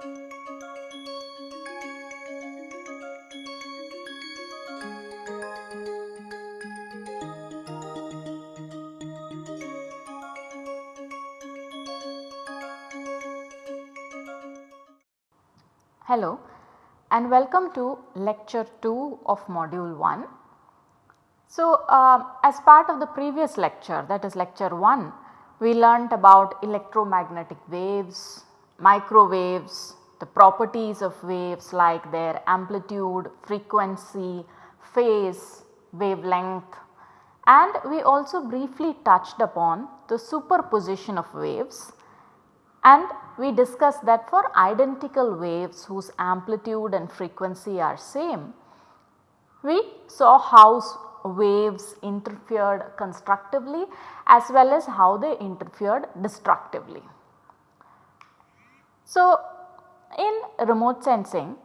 Hello and welcome to lecture 2 of module 1. So, uh, as part of the previous lecture that is lecture 1 we learnt about electromagnetic waves, microwaves, the properties of waves like their amplitude, frequency, phase, wavelength and we also briefly touched upon the superposition of waves and we discussed that for identical waves whose amplitude and frequency are same, we saw how waves interfered constructively as well as how they interfered destructively. So, in remote sensing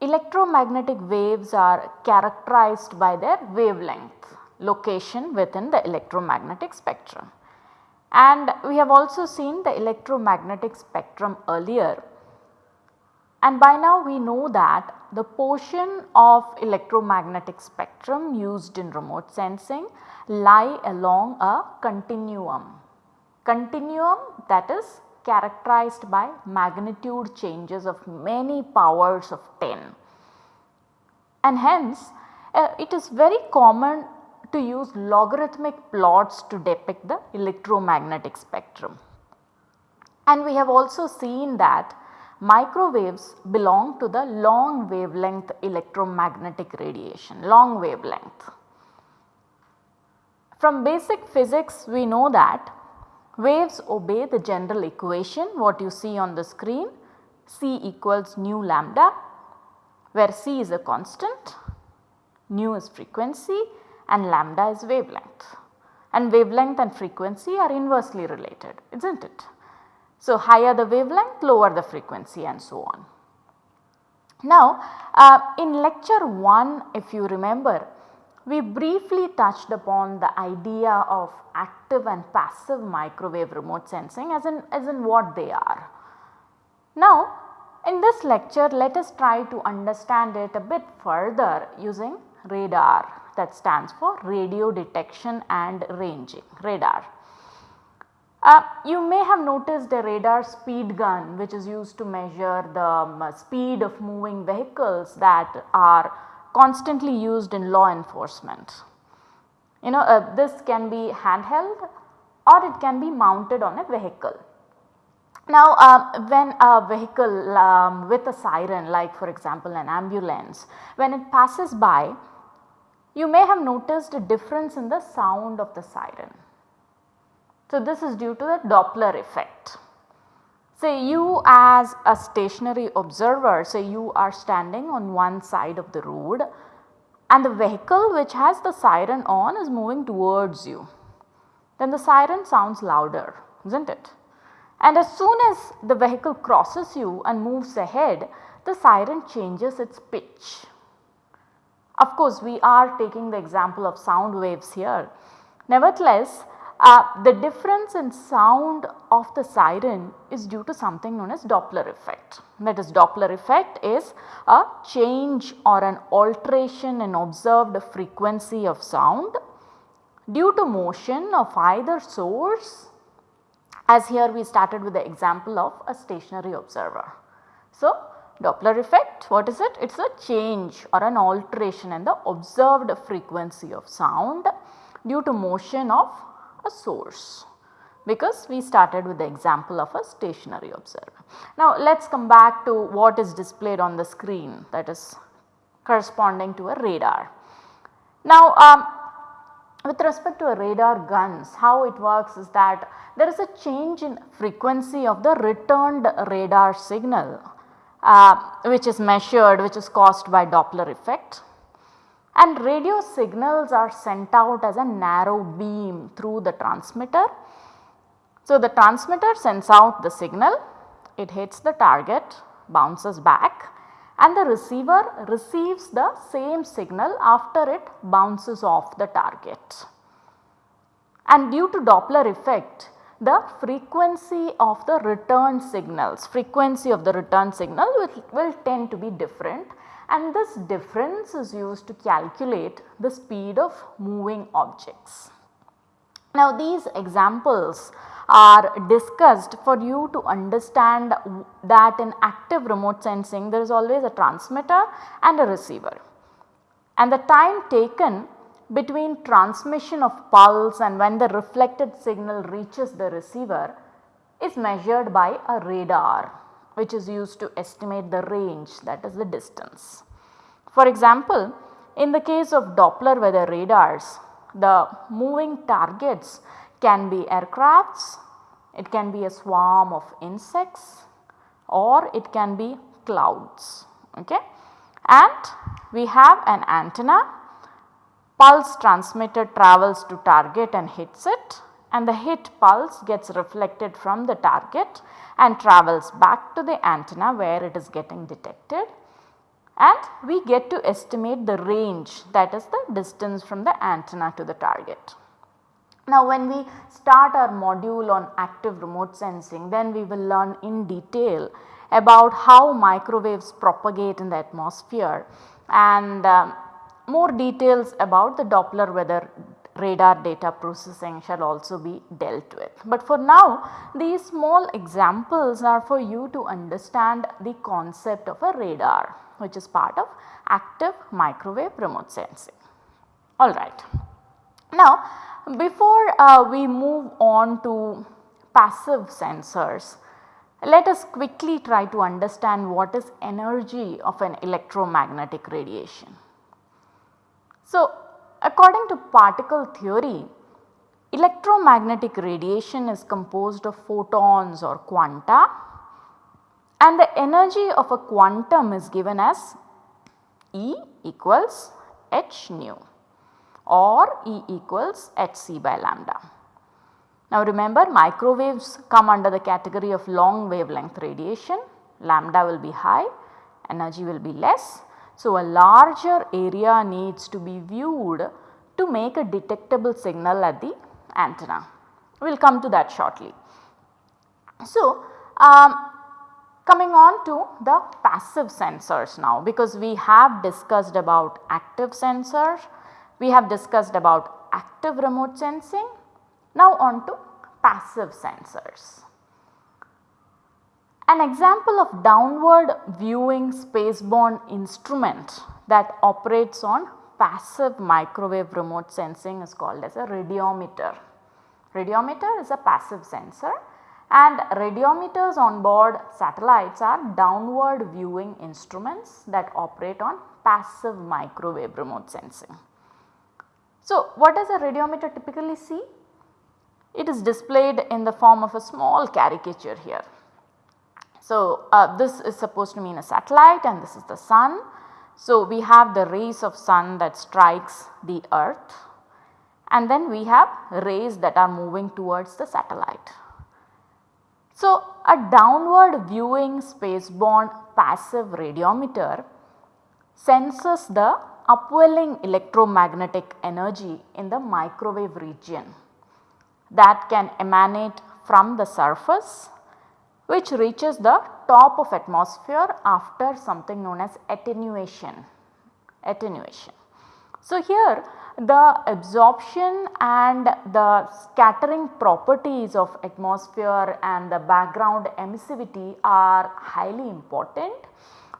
electromagnetic waves are characterized by their wavelength location within the electromagnetic spectrum. And we have also seen the electromagnetic spectrum earlier and by now we know that the portion of electromagnetic spectrum used in remote sensing lie along a continuum. Continuum that is characterized by magnitude changes of many powers of 10 and hence uh, it is very common to use logarithmic plots to depict the electromagnetic spectrum. And we have also seen that microwaves belong to the long wavelength electromagnetic radiation, long wavelength. From basic physics we know that waves obey the general equation what you see on the screen C equals nu lambda where C is a constant, nu is frequency and lambda is wavelength and wavelength and frequency are inversely related is not it. So, higher the wavelength lower the frequency and so on. Now, uh, in lecture 1 if you remember we briefly touched upon the idea of active and passive microwave remote sensing as in, as in what they are. Now, in this lecture let us try to understand it a bit further using radar that stands for radio detection and ranging radar. Uh, you may have noticed a radar speed gun which is used to measure the um, speed of moving vehicles that are constantly used in law enforcement. You know uh, this can be handheld or it can be mounted on a vehicle. Now uh, when a vehicle um, with a siren like for example an ambulance when it passes by you may have noticed a difference in the sound of the siren. So, this is due to the Doppler effect. Say you as a stationary observer say you are standing on one side of the road and the vehicle which has the siren on is moving towards you. Then the siren sounds louder is not it? And as soon as the vehicle crosses you and moves ahead the siren changes its pitch of course, we are taking the example of sound waves here. Nevertheless, uh, the difference in sound of the siren is due to something known as Doppler effect. That is Doppler effect is a change or an alteration in observed frequency of sound due to motion of either source as here we started with the example of a stationary observer. So, Doppler effect what is it? It is a change or an alteration in the observed frequency of sound due to motion of a source because we started with the example of a stationary observer. Now let us come back to what is displayed on the screen that is corresponding to a radar. Now um, with respect to a radar guns how it works is that there is a change in frequency of the returned radar signal uh, which is measured which is caused by Doppler effect and radio signals are sent out as a narrow beam through the transmitter. So, the transmitter sends out the signal, it hits the target, bounces back and the receiver receives the same signal after it bounces off the target. And due to Doppler effect, the frequency of the return signals, frequency of the return signal will, will tend to be different and this difference is used to calculate the speed of moving objects. Now these examples are discussed for you to understand that in active remote sensing there is always a transmitter and a receiver. And the time taken between transmission of pulse and when the reflected signal reaches the receiver is measured by a radar which is used to estimate the range that is the distance. For example, in the case of Doppler weather radars the moving targets can be aircrafts, it can be a swarm of insects or it can be clouds. Okay. And we have an antenna, pulse transmitter travels to target and hits it and the hit pulse gets reflected from the target and travels back to the antenna where it is getting detected and we get to estimate the range that is the distance from the antenna to the target. Now when we start our module on active remote sensing then we will learn in detail about how microwaves propagate in the atmosphere and uh, more details about the Doppler weather radar data processing shall also be dealt with. But for now these small examples are for you to understand the concept of a radar which is part of active microwave remote sensing. Alright. Now before uh, we move on to passive sensors, let us quickly try to understand what is energy of an electromagnetic radiation. So according to particle theory, electromagnetic radiation is composed of photons or quanta and the energy of a quantum is given as E equals h nu or E equals hc by lambda. Now remember microwaves come under the category of long wavelength radiation, lambda will be high, energy will be less. So a larger area needs to be viewed to make a detectable signal at the antenna. We will come to that shortly. So um, Coming on to the passive sensors now because we have discussed about active sensors, we have discussed about active remote sensing, now on to passive sensors. An example of downward viewing spaceborne instrument that operates on passive microwave remote sensing is called as a radiometer. Radiometer is a passive sensor and radiometers on board satellites are downward viewing instruments that operate on passive microwave remote sensing. So, what does a radiometer typically see? It is displayed in the form of a small caricature here. So, uh, this is supposed to mean a satellite and this is the sun. So, we have the rays of sun that strikes the earth and then we have rays that are moving towards the satellite. So, a downward viewing spaceborne passive radiometer senses the upwelling electromagnetic energy in the microwave region that can emanate from the surface which reaches the top of atmosphere after something known as attenuation. attenuation. So, here the absorption and the scattering properties of atmosphere and the background emissivity are highly important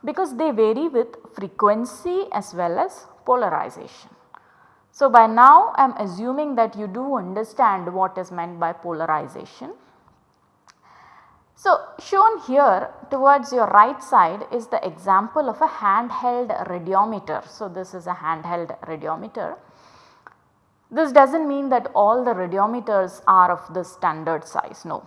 because they vary with frequency as well as polarization. So, by now I am assuming that you do understand what is meant by polarization. So, shown here towards your right side is the example of a handheld radiometer. So, this is a handheld radiometer this does not mean that all the radiometers are of the standard size, no.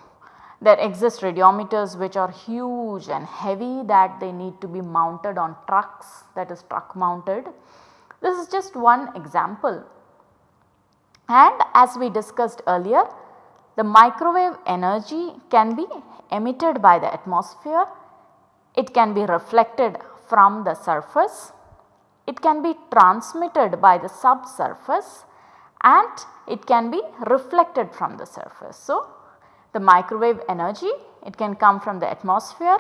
There exist radiometers which are huge and heavy that they need to be mounted on trucks that is truck mounted. This is just one example and as we discussed earlier the microwave energy can be emitted by the atmosphere, it can be reflected from the surface, it can be transmitted by the subsurface and it can be reflected from the surface. So, the microwave energy it can come from the atmosphere,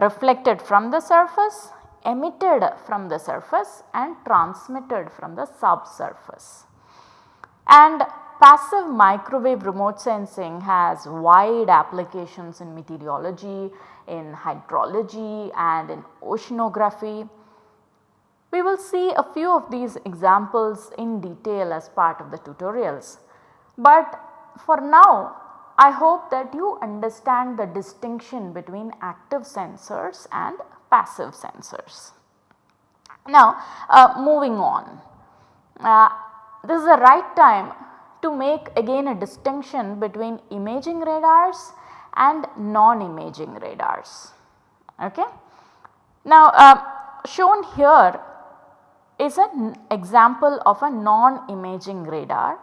reflected from the surface, emitted from the surface and transmitted from the subsurface. And passive microwave remote sensing has wide applications in meteorology, in hydrology and in oceanography. We will see a few of these examples in detail as part of the tutorials. But for now I hope that you understand the distinction between active sensors and passive sensors. Now uh, moving on, uh, this is the right time to make again a distinction between imaging radars and non-imaging radars. Okay. Now uh, shown here is an example of a non-imaging radar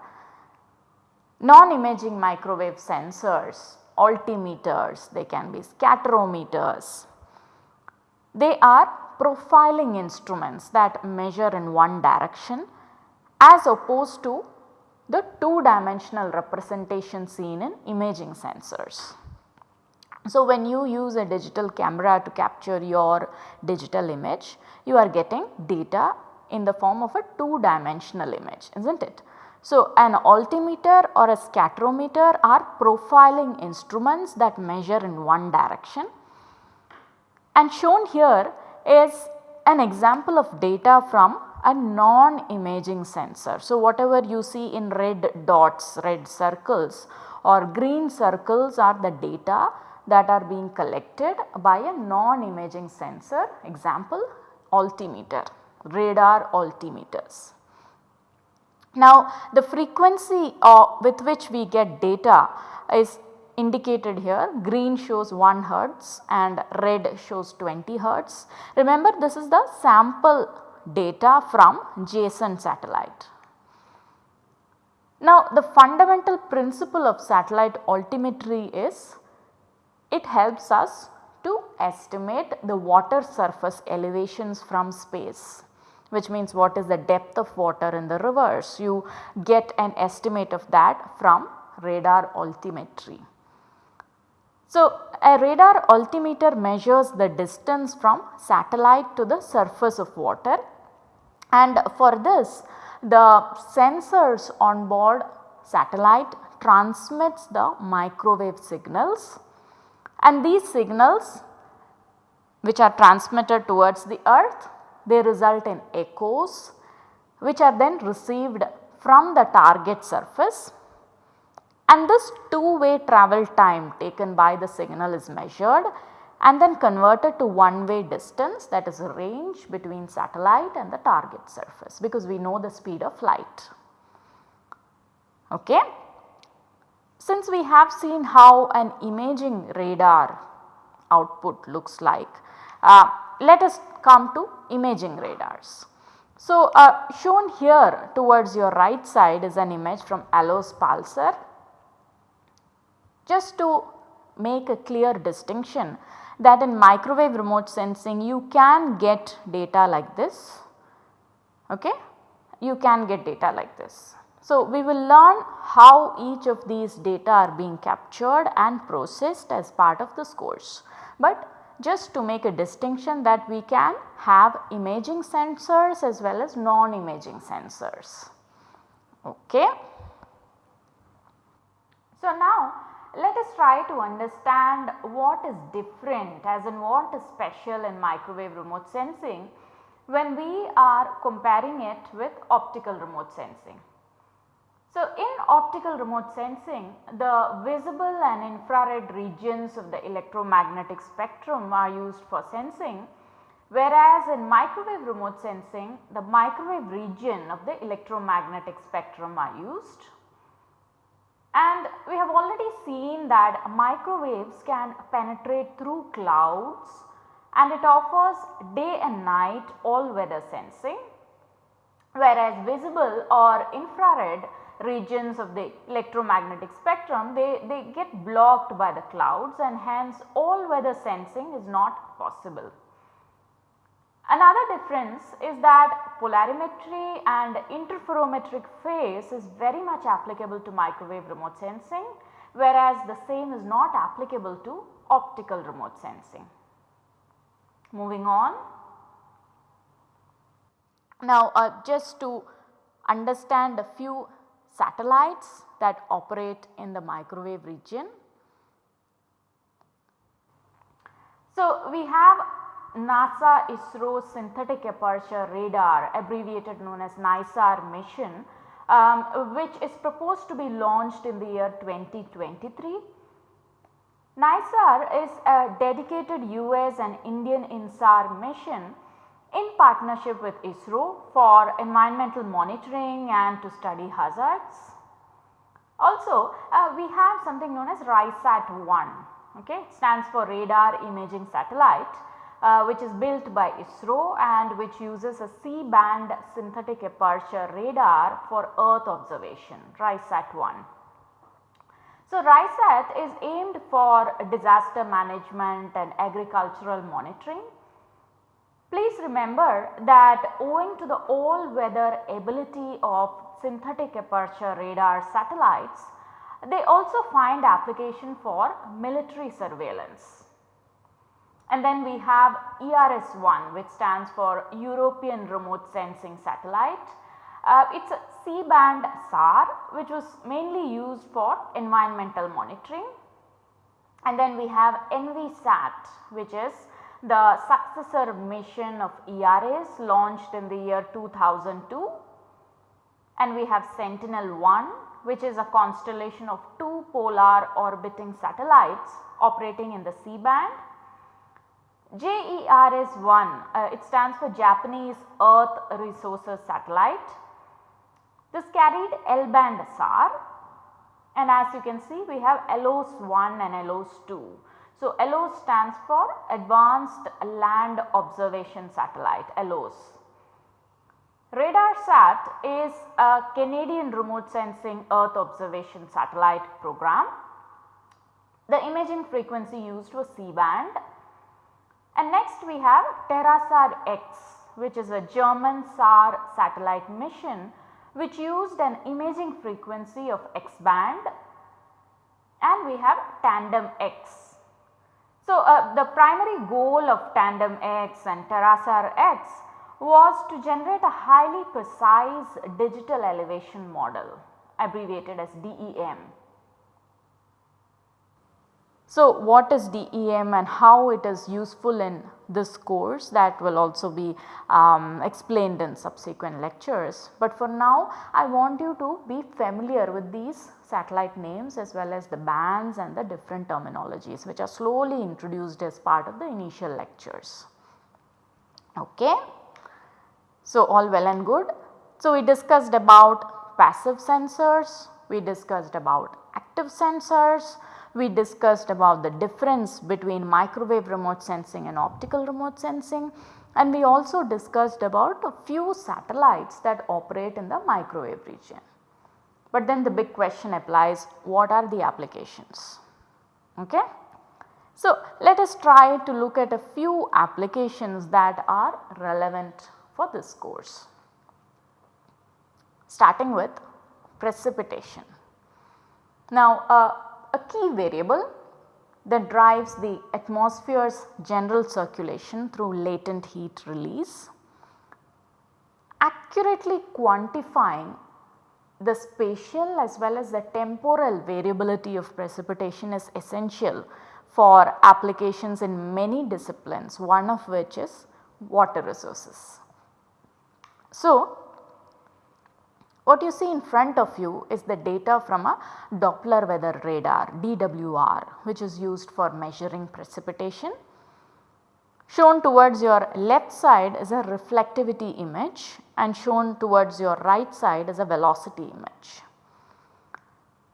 non-imaging microwave sensors, altimeters, they can be scatterometers. They are profiling instruments that measure in one direction as opposed to the two dimensional representation seen in imaging sensors. So, when you use a digital camera to capture your digital image, you are getting data in the form of a two dimensional image is not it. So, an altimeter or a scatterometer are profiling instruments that measure in one direction and shown here is an example of data from a non-imaging sensor. So, whatever you see in red dots, red circles or green circles are the data that are being collected by a non-imaging sensor example altimeter, radar altimeters. Now the frequency uh, with which we get data is indicated here green shows 1 hertz and red shows 20 hertz. Remember this is the sample data from JASON satellite. Now the fundamental principle of satellite altimetry is it helps us to estimate the water surface elevations from space which means what is the depth of water in the rivers. You get an estimate of that from radar altimetry. So, a radar altimeter measures the distance from satellite to the surface of water and for this the sensors on board satellite transmits the microwave signals. And these signals which are transmitted towards the earth they result in echoes which are then received from the target surface. And this two way travel time taken by the signal is measured and then converted to one way distance that is a range between satellite and the target surface because we know the speed of light. Okay. Since we have seen how an imaging radar output looks like, uh, let us come to imaging radars. So, uh, shown here towards your right side is an image from ALOS Palsar. Just to make a clear distinction that in microwave remote sensing you can get data like this, okay? you can get data like this. So, we will learn how each of these data are being captured and processed as part of this course. But just to make a distinction that we can have imaging sensors as well as non-imaging sensors. Okay. So, now let us try to understand what is different as in what is special in microwave remote sensing when we are comparing it with optical remote sensing. So, in optical remote sensing the visible and infrared regions of the electromagnetic spectrum are used for sensing whereas in microwave remote sensing the microwave region of the electromagnetic spectrum are used. And we have already seen that microwaves can penetrate through clouds and it offers day and night all weather sensing whereas visible or infrared regions of the electromagnetic spectrum they, they get blocked by the clouds and hence all weather sensing is not possible. Another difference is that polarimetry and interferometric phase is very much applicable to microwave remote sensing whereas the same is not applicable to optical remote sensing. Moving on. Now uh, just to understand a few satellites that operate in the microwave region. So we have NASA ISRO synthetic aperture radar abbreviated known as NISAR mission um, which is proposed to be launched in the year 2023. NISAR is a dedicated US and Indian INSAR mission in partnership with ISRO for environmental monitoring and to study hazards. Also uh, we have something known as RISAT-1 okay stands for radar imaging satellite uh, which is built by ISRO and which uses a C-band synthetic aperture radar for earth observation RISAT-1. So, RISAT is aimed for disaster management and agricultural monitoring. Please remember that owing to the all weather ability of synthetic aperture radar satellites, they also find application for military surveillance. And then we have ERS-1 which stands for European Remote Sensing Satellite. Uh, it is a C-band SAR which was mainly used for environmental monitoring. And then we have ENVISAT which is the successor mission of ERS launched in the year 2002. And we have Sentinel-1 which is a constellation of two polar orbiting satellites operating in the C-band JERS-1 uh, it stands for Japanese Earth Resources Satellite. This carried L-band SAR and as you can see we have ALOS 1 and ALOS 2. So, ALOS stands for Advanced Land Observation Satellite ALOS. RadarSat is a Canadian remote sensing earth observation satellite program. The imaging frequency used was C-band and next we have TerraSAR X which is a German SAR satellite mission which used an imaging frequency of X band and we have Tandem X. So, uh, the primary goal of Tandem X and TerraSAR X was to generate a highly precise digital elevation model abbreviated as DEM so, what is DEM and how it is useful in this course that will also be um, explained in subsequent lectures. But for now I want you to be familiar with these satellite names as well as the bands and the different terminologies which are slowly introduced as part of the initial lectures. Okay. So, all well and good. So, we discussed about passive sensors, we discussed about active sensors, we discussed about the difference between microwave remote sensing and optical remote sensing and we also discussed about a few satellites that operate in the microwave region. But then the big question applies what are the applications? Okay? So, let us try to look at a few applications that are relevant for this course. Starting with precipitation. Now, uh, a key variable that drives the atmosphere's general circulation through latent heat release. Accurately quantifying the spatial as well as the temporal variability of precipitation is essential for applications in many disciplines one of which is water resources. So, what you see in front of you is the data from a Doppler weather radar DWR which is used for measuring precipitation. Shown towards your left side is a reflectivity image and shown towards your right side is a velocity image.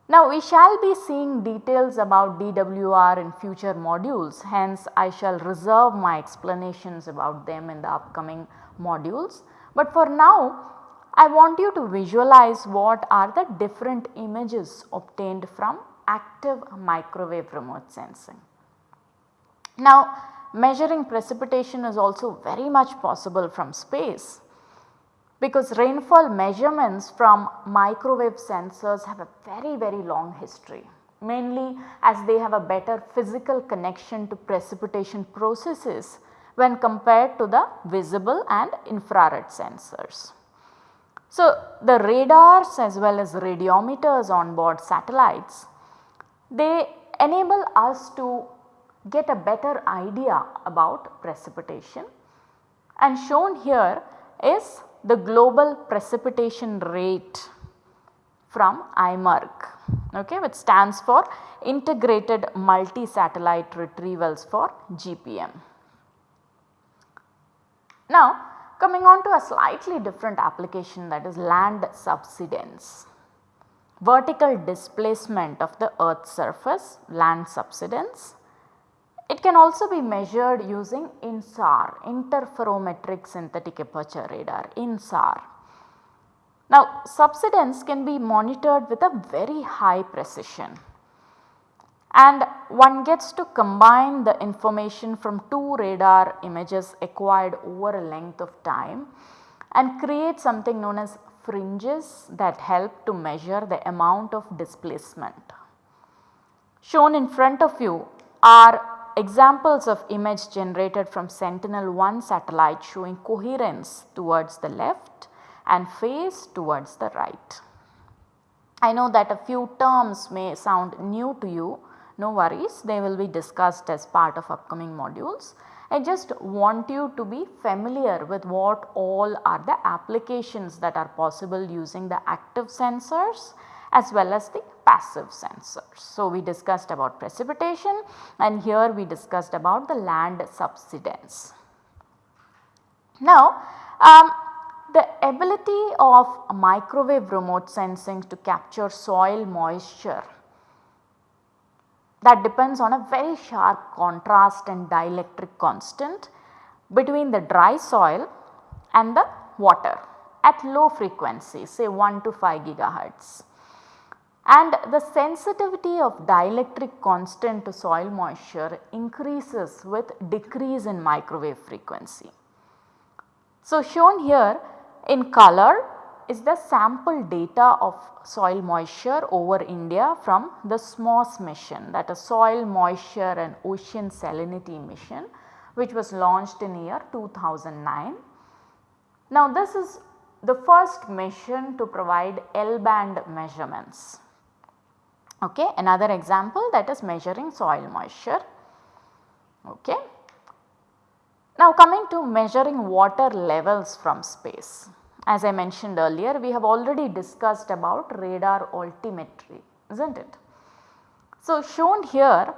Now we shall be seeing details about DWR in future modules hence I shall reserve my explanations about them in the upcoming modules. But for now I want you to visualize what are the different images obtained from active microwave remote sensing. Now measuring precipitation is also very much possible from space because rainfall measurements from microwave sensors have a very very long history. mainly as they have a better physical connection to precipitation processes when compared to the visible and infrared sensors. So, the radars as well as radiometers on board satellites, they enable us to get a better idea about precipitation and shown here is the global precipitation rate from IMERG okay, which stands for integrated multi satellite retrievals for GPM. Now coming on to a slightly different application that is land subsidence. Vertical displacement of the earth surface land subsidence. It can also be measured using INSAR interferometric synthetic aperture radar INSAR. Now subsidence can be monitored with a very high precision and one gets to combine the information from two radar images acquired over a length of time and create something known as fringes that help to measure the amount of displacement. Shown in front of you are examples of image generated from Sentinel-1 satellite showing coherence towards the left and phase towards the right. I know that a few terms may sound new to you no worries they will be discussed as part of upcoming modules. I just want you to be familiar with what all are the applications that are possible using the active sensors as well as the passive sensors. So, we discussed about precipitation and here we discussed about the land subsidence. Now, um, the ability of microwave remote sensing to capture soil moisture that depends on a very sharp contrast and dielectric constant between the dry soil and the water at low frequencies say 1 to 5 gigahertz. And the sensitivity of dielectric constant to soil moisture increases with decrease in microwave frequency. So, shown here in color is the sample data of soil moisture over India from the SMOS mission that is soil moisture and ocean salinity mission which was launched in year 2009. Now this is the first mission to provide L band measurements. Okay. Another example that is measuring soil moisture. Okay. Now coming to measuring water levels from space. As I mentioned earlier we have already discussed about radar altimetry is not it. So, shown here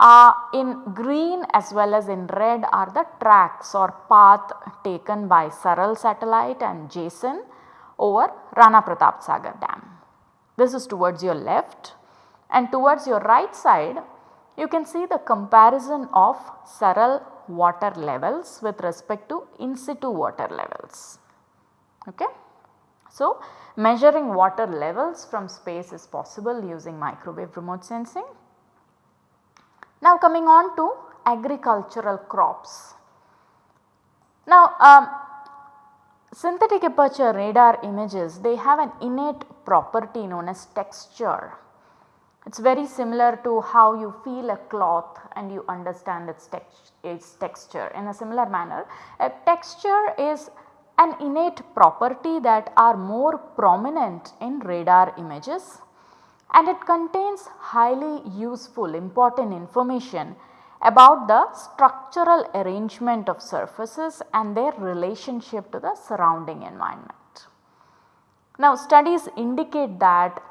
uh, in green as well as in red are the tracks or path taken by Saral satellite and JASON over Rana Pratap Sagar dam. This is towards your left and towards your right side you can see the comparison of Saral water levels with respect to in situ water levels. Okay. So, measuring water levels from space is possible using microwave remote sensing. Now coming on to agricultural crops. Now um, synthetic aperture radar images they have an innate property known as texture. It is very similar to how you feel a cloth and you understand its, tex its texture. In a similar manner a texture is an innate property that are more prominent in radar images and it contains highly useful important information about the structural arrangement of surfaces and their relationship to the surrounding environment. Now studies indicate that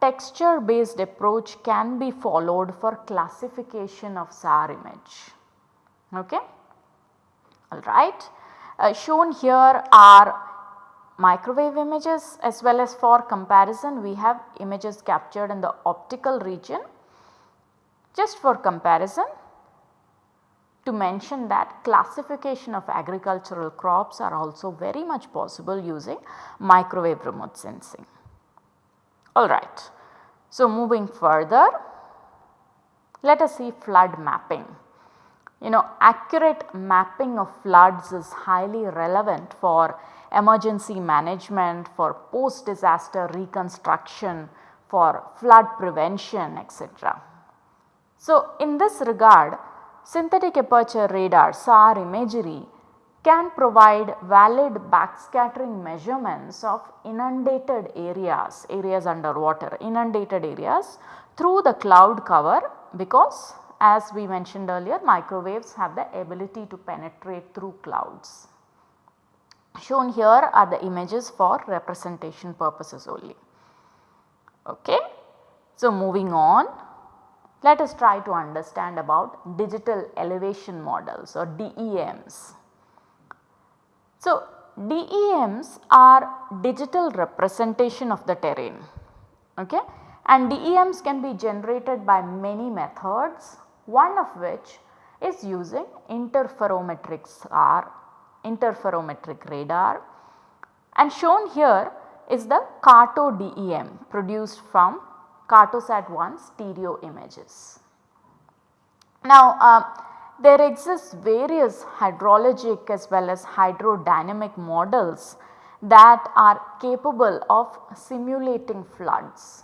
texture based approach can be followed for classification of SAR image. Okay? Alright. Uh, shown here are microwave images as well as for comparison we have images captured in the optical region. Just for comparison to mention that classification of agricultural crops are also very much possible using microwave remote sensing. Alright. So, moving further let us see flood mapping. You know accurate mapping of floods is highly relevant for emergency management, for post disaster reconstruction, for flood prevention etc. So, in this regard synthetic aperture radar SAR imagery can provide valid backscattering measurements of inundated areas, areas underwater, inundated areas through the cloud cover because as we mentioned earlier microwaves have the ability to penetrate through clouds. Shown here are the images for representation purposes only. Okay. So, moving on let us try to understand about digital elevation models or DEMs. So, DEMs are digital representation of the terrain okay? and DEMs can be generated by many methods one of which is using interferometric radar and shown here is the CARTO DEM produced from Cartosat 1 stereo images. Now uh, there exist various hydrologic as well as hydrodynamic models that are capable of simulating floods.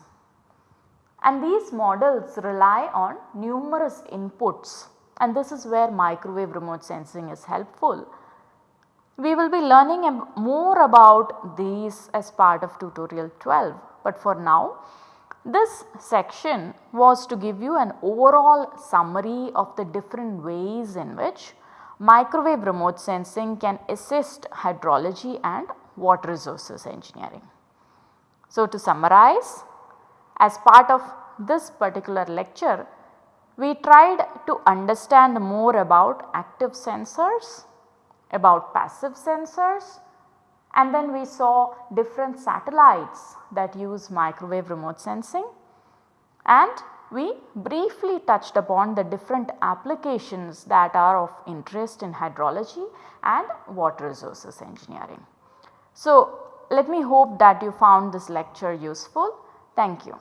And these models rely on numerous inputs and this is where microwave remote sensing is helpful. We will be learning more about these as part of tutorial 12, but for now this section was to give you an overall summary of the different ways in which microwave remote sensing can assist hydrology and water resources engineering. So, to summarize as part of this particular lecture we tried to understand more about active sensors, about passive sensors and then we saw different satellites that use microwave remote sensing and we briefly touched upon the different applications that are of interest in hydrology and water resources engineering. So, let me hope that you found this lecture useful. Thank you.